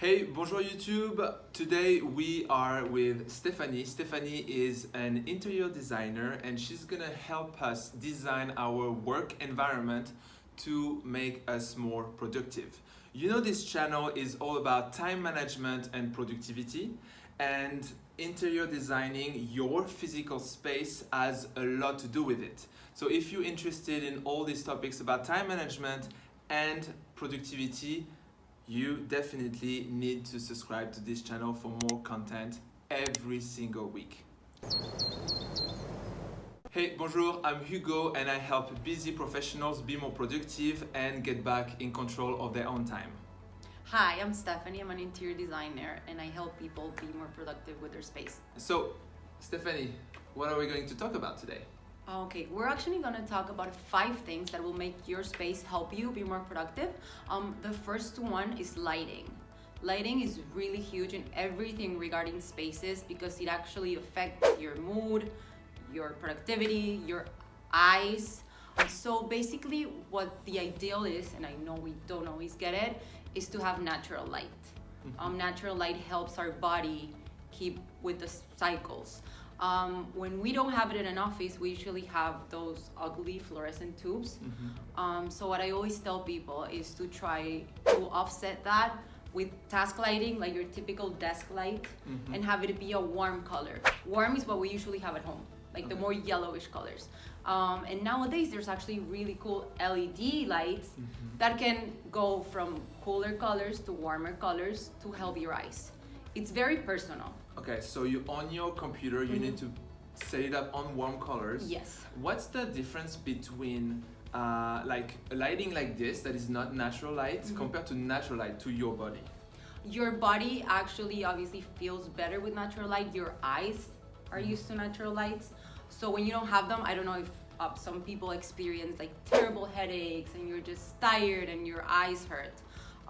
Hey, bonjour YouTube. Today we are with Stephanie. Stephanie is an interior designer and she's gonna help us design our work environment to make us more productive. You know this channel is all about time management and productivity and interior designing your physical space has a lot to do with it. So if you're interested in all these topics about time management and productivity, you definitely need to subscribe to this channel for more content every single week. Hey, bonjour, I'm Hugo and I help busy professionals be more productive and get back in control of their own time. Hi, I'm Stephanie. I'm an interior designer and I help people be more productive with their space. So, Stephanie, what are we going to talk about today? Okay, we're actually going to talk about five things that will make your space help you be more productive. Um, the first one is lighting. Lighting is really huge in everything regarding spaces because it actually affects your mood, your productivity, your eyes. So basically what the ideal is, and I know we don't always get it, is to have natural light. Mm-hmm. Um, natural light helps our body keep with the cycles. Um, when we don't have it in an office, we usually have those ugly fluorescent tubes. Mm-hmm. Um, so what I always tell people is to try to offset that with task lighting, like your typical desk light, mm-hmm. and have it be a warm color. Warm is what we usually have at home, like okay. the more yellowish colors. Um, and nowadays, there's actually really cool LED lights mm-hmm. that can go from cooler colors to warmer colors to help your eyes. It's very personal. Okay, so you on your computer, you mm -hmm. need to set it up on warm colors. Yes. What's the difference between uh, like lighting like this that is not natural light mm -hmm. compared to natural light to your body? Your body actually obviously feels better with natural light. Your eyes are used to natural lights. So when you don't have them, I don't know if uh, some people experience like terrible headaches and you're just tired and your eyes hurt.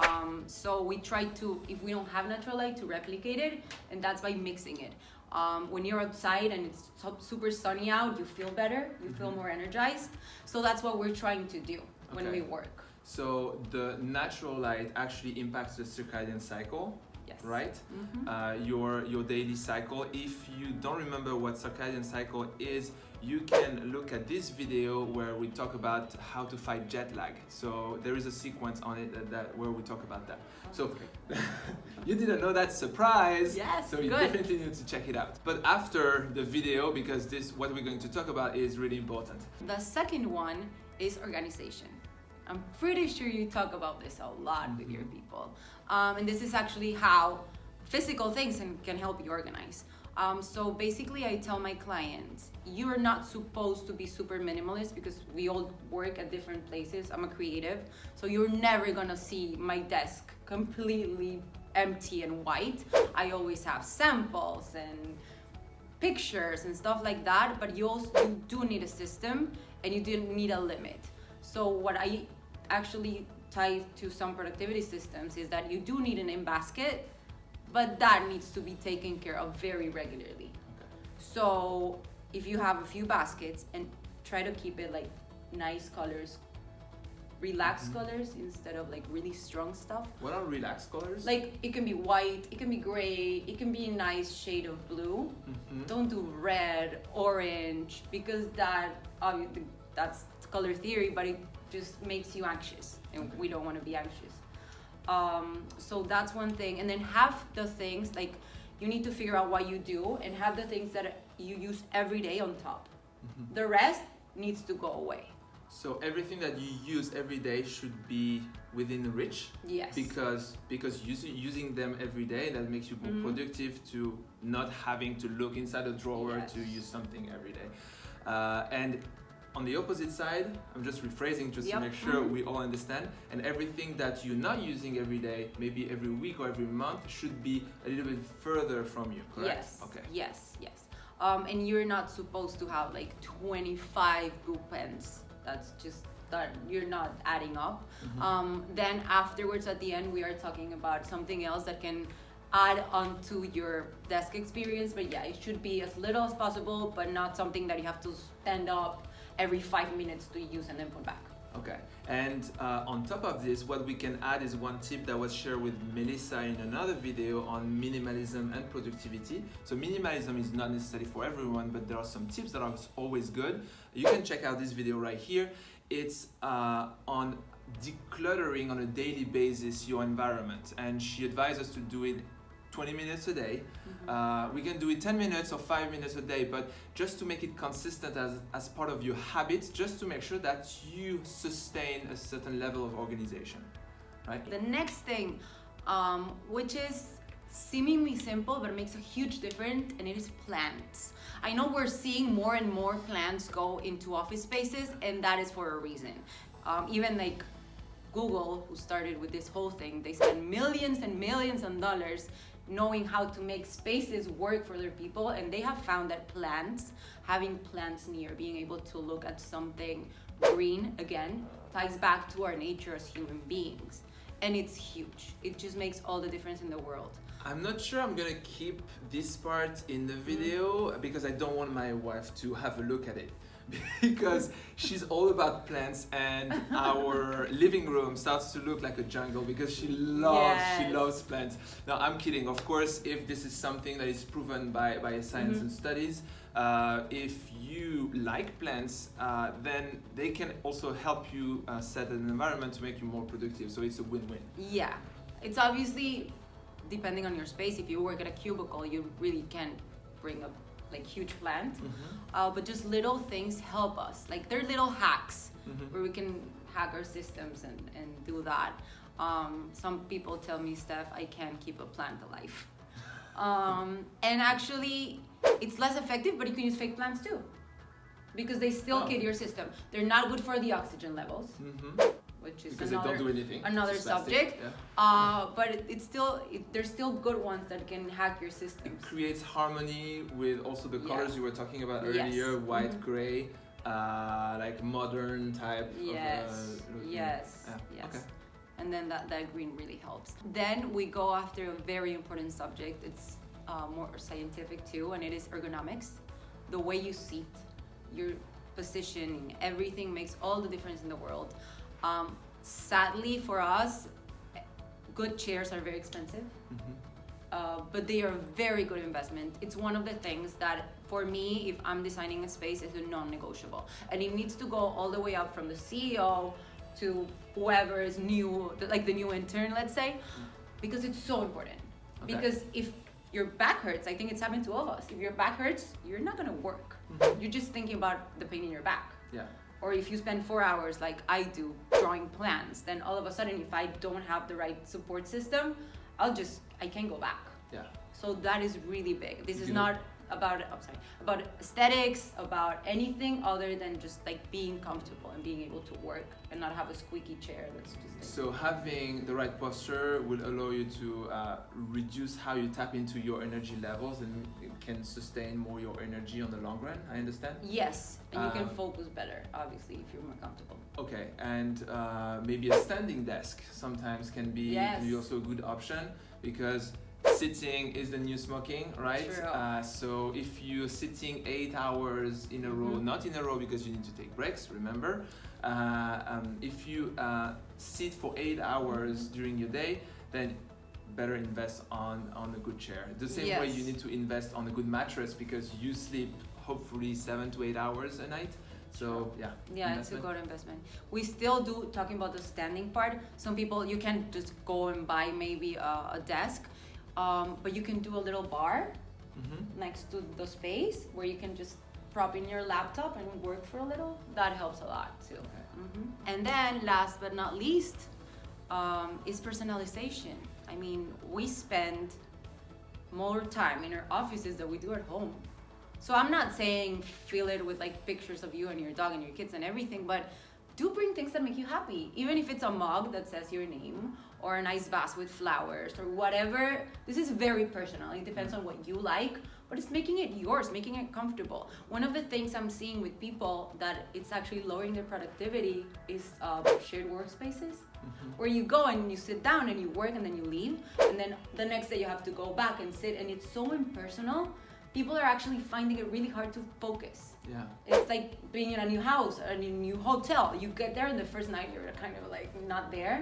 Um, so we try to, if we don't have natural light, to replicate it, and that's by mixing it. Um, when you're outside and it's super sunny out, you feel better, you feel mm-hmm. more energized. So that's what we're trying to do when we work. So the natural light actually impacts the circadian cycle. Yes. Right? Mm -hmm. uh, your your daily cycle. If you don't remember what circadian cycle is, you can look at this video where we talk about how to fight jet lag. So there is a sequence on it that, that where we talk about that. So you didn't know that surprise. Yes, So you good. definitely need to check it out. But after the video, because this what we're going to talk about is really important. The second one is organization. I'm pretty sure you talk about this a lot with your mm-hmm. people. Um, and this is actually how physical things can, can help you organize. Um, so basically I tell my clients, you're not supposed to be super minimalist because we all work at different places. I'm a creative. So you're never gonna see my desk completely empty and white. I always have samples and pictures and stuff like that, but you also you do need a system and you do need a limit. So what I actually tie to some productivity systems is that you do need an in basket but that needs to be taken care of very regularly. So if you have a few baskets and try to keep it like nice colors, relaxed mm-hmm. colors instead of like really strong stuff. What are relaxed colors? Like it can be white, it can be gray, it can be a nice shade of blue. Mm-hmm. Don't do red, orange because that obviously that's color theory, but it just makes you anxious, and okay. we don't want to be anxious. Um, so that's one thing. And then have the things like you need to figure out what you do and have the things that you use every day on top. Mm-hmm. The rest needs to go away. So everything that you use every day should be within reach. Yes. Because because using using them every day that makes you more mm-hmm. productive to not having to look inside a drawer yes. to use something every day. Uh, and on the opposite side, I'm just rephrasing just yep. to make sure mm -hmm. we all understand. And everything that you're not using every day, maybe every week or every month, should be a little bit further from you, correct? Yes. Okay. Yes, yes. Um, and you're not supposed to have like 25 blue pens. That's just that you're not adding up. Mm -hmm. um, then afterwards, at the end, we are talking about something else that can add onto your desk experience. But yeah, it should be as little as possible, but not something that you have to stand up every five minutes to use and then put back. Okay, and uh, on top of this, what we can add is one tip that was shared with Melissa in another video on minimalism and productivity. So minimalism is not necessarily for everyone, but there are some tips that are always good. You can check out this video right here. It's uh, on decluttering on a daily basis your environment, and she advises us to do it 20 minutes a day. Mm-hmm. Uh, we can do it 10 minutes or 5 minutes a day, but just to make it consistent as, as part of your habits, just to make sure that you sustain a certain level of organization. Right? The next thing, um, which is seemingly simple but makes a huge difference, and it is plants. I know we're seeing more and more plants go into office spaces, and that is for a reason. Um, even like Google, who started with this whole thing, they spend millions and millions of dollars knowing how to make spaces work for their people and they have found that plants having plants near being able to look at something green again ties back to our nature as human beings. And it's huge. It just makes all the difference in the world I'm not sure I'm gonna keep this part in the video mm. because I don't want my wife to have a look at it because she's all about plants and our living room starts to look like a jungle because she loves yes. she loves plants now i'm kidding of course if this is something that is proven by by science mm-hmm. and studies uh, if you like plants uh, then they can also help you uh, set an environment to make you more productive so it's a win-win yeah it's obviously depending on your space if you work at a cubicle you really can't bring a like huge plant. Mm-hmm. uh, but just little things help us. Like they're little hacks mm-hmm. where we can hack our systems and, and do that. Um, some people tell me steph i can't keep a plant alive. Um, and actually it's less effective but you can use fake plants too because they still oh. kid your system. They're not good for the oxygen levels. Mm-hmm which is because another, another subject. Yeah. Uh, but it, it's still it, there's still good ones that can hack your system. It creates harmony with also the colors yeah. you were talking about earlier, yes. white, mm-hmm. gray, uh, like modern type. Yes. Of, uh, yes. Yeah. Yes. Okay. And then that, that green really helps. Then we go after a very important subject. It's uh, more scientific too, and it is ergonomics. The way you seat, your positioning, everything makes all the difference in the world. Um, sadly for us, good chairs are very expensive. Mm-hmm. Uh, but they are a very good investment. It's one of the things that, for me, if I'm designing a space, is a non-negotiable, and it needs to go all the way up from the CEO to whoever is new, like the new intern, let's say, mm-hmm. because it's so important. Okay. Because if your back hurts, I think it's happened to all of us. If your back hurts, you're not gonna work. Mm-hmm. You're just thinking about the pain in your back. Yeah or if you spend four hours like I do drawing plans, then all of a sudden if I don't have the right support system, I'll just I can't go back. Yeah. So that is really big. This is not about I'm sorry about aesthetics, about anything other than just like being comfortable and being able to work and not have a squeaky chair that's just. Like so having the right posture will allow you to uh, reduce how you tap into your energy levels and it can sustain more your energy on the long run. I understand. Yes, and you can um, focus better, obviously, if you're more comfortable. Okay, and uh, maybe a standing desk sometimes can be, yes. can be also a good option because sitting is the new smoking, right? Uh, so if you're sitting eight hours in a row, mm-hmm. not in a row because you need to take breaks, remember. Uh, um, if you uh, sit for eight hours during your day, then better invest on on a good chair. The same yes. way you need to invest on a good mattress because you sleep hopefully seven to eight hours a night. So yeah. Yeah, investment. it's a good investment. We still do talking about the standing part. Some people you can just go and buy maybe a, a desk um, but you can do a little bar mm-hmm. next to the space where you can just prop in your laptop and work for a little. That helps a lot too. Okay. Mm-hmm. And then, last but not least, um, is personalization. I mean, we spend more time in our offices than we do at home. So I'm not saying fill it with like pictures of you and your dog and your kids and everything, but do bring things that make you happy. Even if it's a mug that says your name or a nice vase with flowers or whatever. This is very personal. It depends on what you like, but it's making it yours, making it comfortable. One of the things I'm seeing with people that it's actually lowering their productivity is uh, shared workspaces. Mm-hmm. Where you go and you sit down and you work and then you leave, and then the next day you have to go back and sit, and it's so impersonal people are actually finding it really hard to focus. Yeah. It's like being in a new house or in a new hotel. You get there and the first night you're kind of like not there.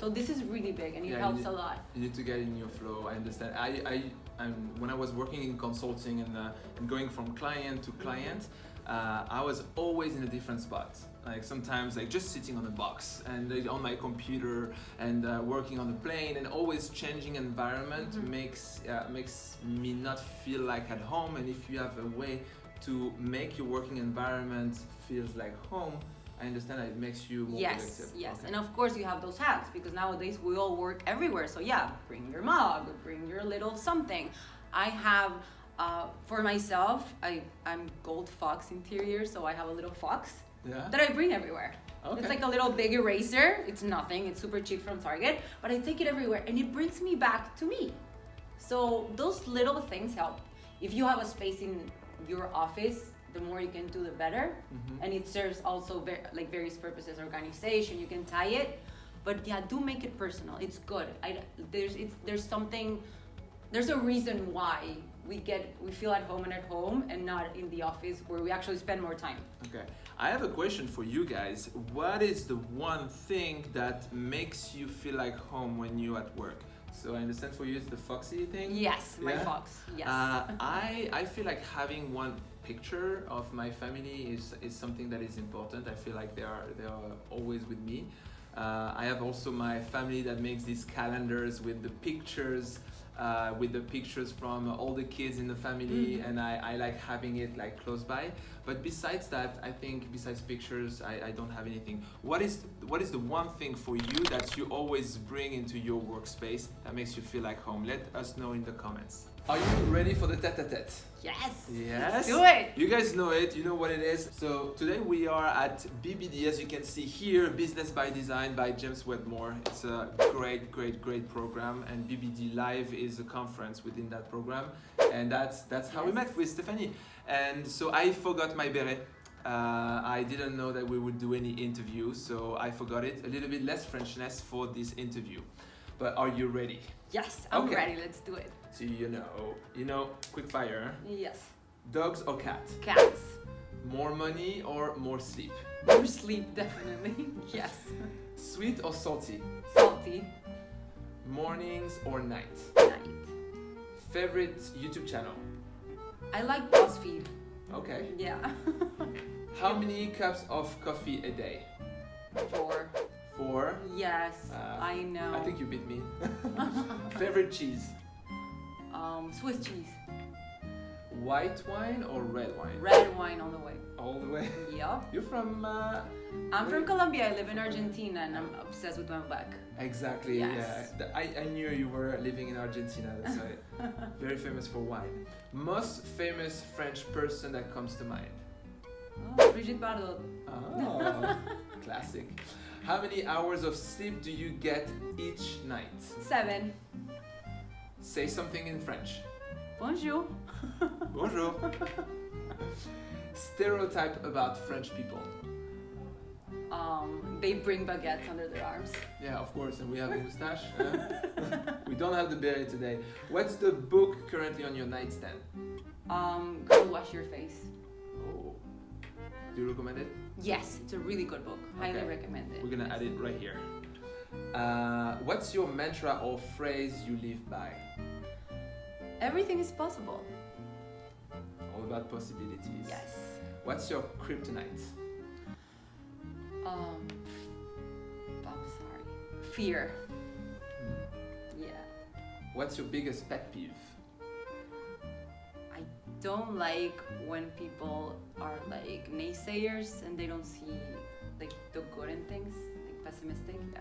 So this is really big and it Yeah, helps you- a lot. You need to get in your flow. I understand. I, I, I'm, when I was working in consulting and, uh, and going from client to client, uh, I was always in a different spot. Like sometimes, like just sitting on a box and like, on my computer and uh, working on the plane and always changing environment Mhm. makes uh, makes me not feel like at home. And if you have a way to make your working environment feels like home, I understand that it makes you more Yes, productive. yes. Okay. And of course you have those hacks because nowadays we all work everywhere. So yeah, bring your mug, bring your little something. I have uh, for myself, I, I'm gold fox interior, so I have a little fox yeah. that I bring everywhere. Okay. It's like a little big eraser. It's nothing. It's super cheap from Target, but I take it everywhere and it brings me back to me. So those little things help. If you have a space in your office, the more you can do, the better. Mhm. And it serves also ver- like various purposes, organization. You can tie it, but yeah, do make it personal. It's good. I, there's it's there's something, there's a reason why we get we feel at home and at home and not in the office where we actually spend more time. Okay, I have a question for you guys. What is the one thing that makes you feel like home when you're at work? So I understand for you it's the Foxy thing. Yes, my Yeah? fox. Yes. Uh, I I feel like having one picture of my family is is something that is important. I feel like they are they are always with me. Uh, I have also my family that makes these calendars with the pictures. Uh, with the pictures from all the kids in the family, Mhm. and I, I like having it like close by. But besides that, I think besides pictures, I, I don't have anything. What is what is the one thing for you that you always bring into your workspace that makes you feel like home? Let us know in the comments. Are you ready for the tete-a-tete? yes. Yes. Let's do it. You guys know it, you know what it is. So today we are at BBD, as you can see here, Business by Design by James Wedmore. It's a great, great, great program, and BBD Live is a conference within that program, and that's that's how we met with Stephanie. And so I forgot my beret. Uh, I didn't know that we would do any interview, so I forgot it. A little bit less Frenchness for this interview. But are you ready? Yes, I'm Okay. ready. Let's do it. So you know, you know, quick fire. Yes. Dogs or cats? Cats. More money or more sleep? More sleep, definitely. yes. Sweet or salty? Salty. Mornings or night? Night. Favorite YouTube channel? I like BuzzFeed. Okay. Yeah. How many cups of coffee a day? Four. Four. Yes, Uh, I know. I think you beat me. Favorite cheese? um, Swiss cheese. White wine or red wine? Red wine all the way. All the way. Yup. You're from. Uh, I'm from Colombia. I live in Argentina and I'm obsessed with Malbec. exactly. Yes. Yeah. I, I knew you were living in Argentina. That's why. Very famous for wine. Most famous French person that comes to mind? Oh, Brigitte Bardot. Oh, classic. How many hours of sleep do you get each night? Seven. Say something in French. Bonjour. Bonjour. Stereotype about French people. Um, they bring baguettes under their arms. Yeah, of course, and we have a moustache. huh? we don't have the beret today. What's the book currently on your nightstand? Um, Girl Wash Your Face. Oh, do you recommend it? Yes, it's a really good book. Highly recommend it. We're gonna add it right here. Uh, what's your mantra or phrase you live by? Everything is possible. All about possibilities. Yes. What's your kryptonite? Um, I'm sorry. Fear. Hmm. Yeah. What's your biggest pet peeve? Don't like when people are like naysayers and they don't see like the good in things, like pessimistic. Yeah.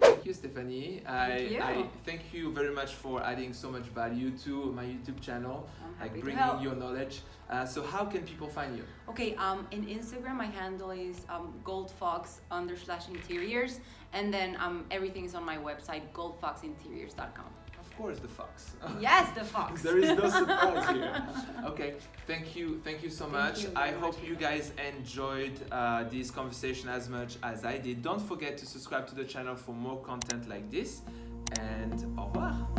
Thank you, Stephanie. I, you. I thank you very much for adding so much value to my YouTube channel, like bringing your knowledge. Uh, so, how can people find you? Okay, um, in Instagram, my handle is um, goldfox under slash interiors, and then um, everything is on my website, goldfoxinteriors.com. Of course, the fox. yes, the fox. there is no surprise here. Okay, thank you, thank you so Thank much. you I hope much. you guys enjoyed uh, this conversation as much as I did. Don't forget to subscribe to the channel for more content like this, and au revoir.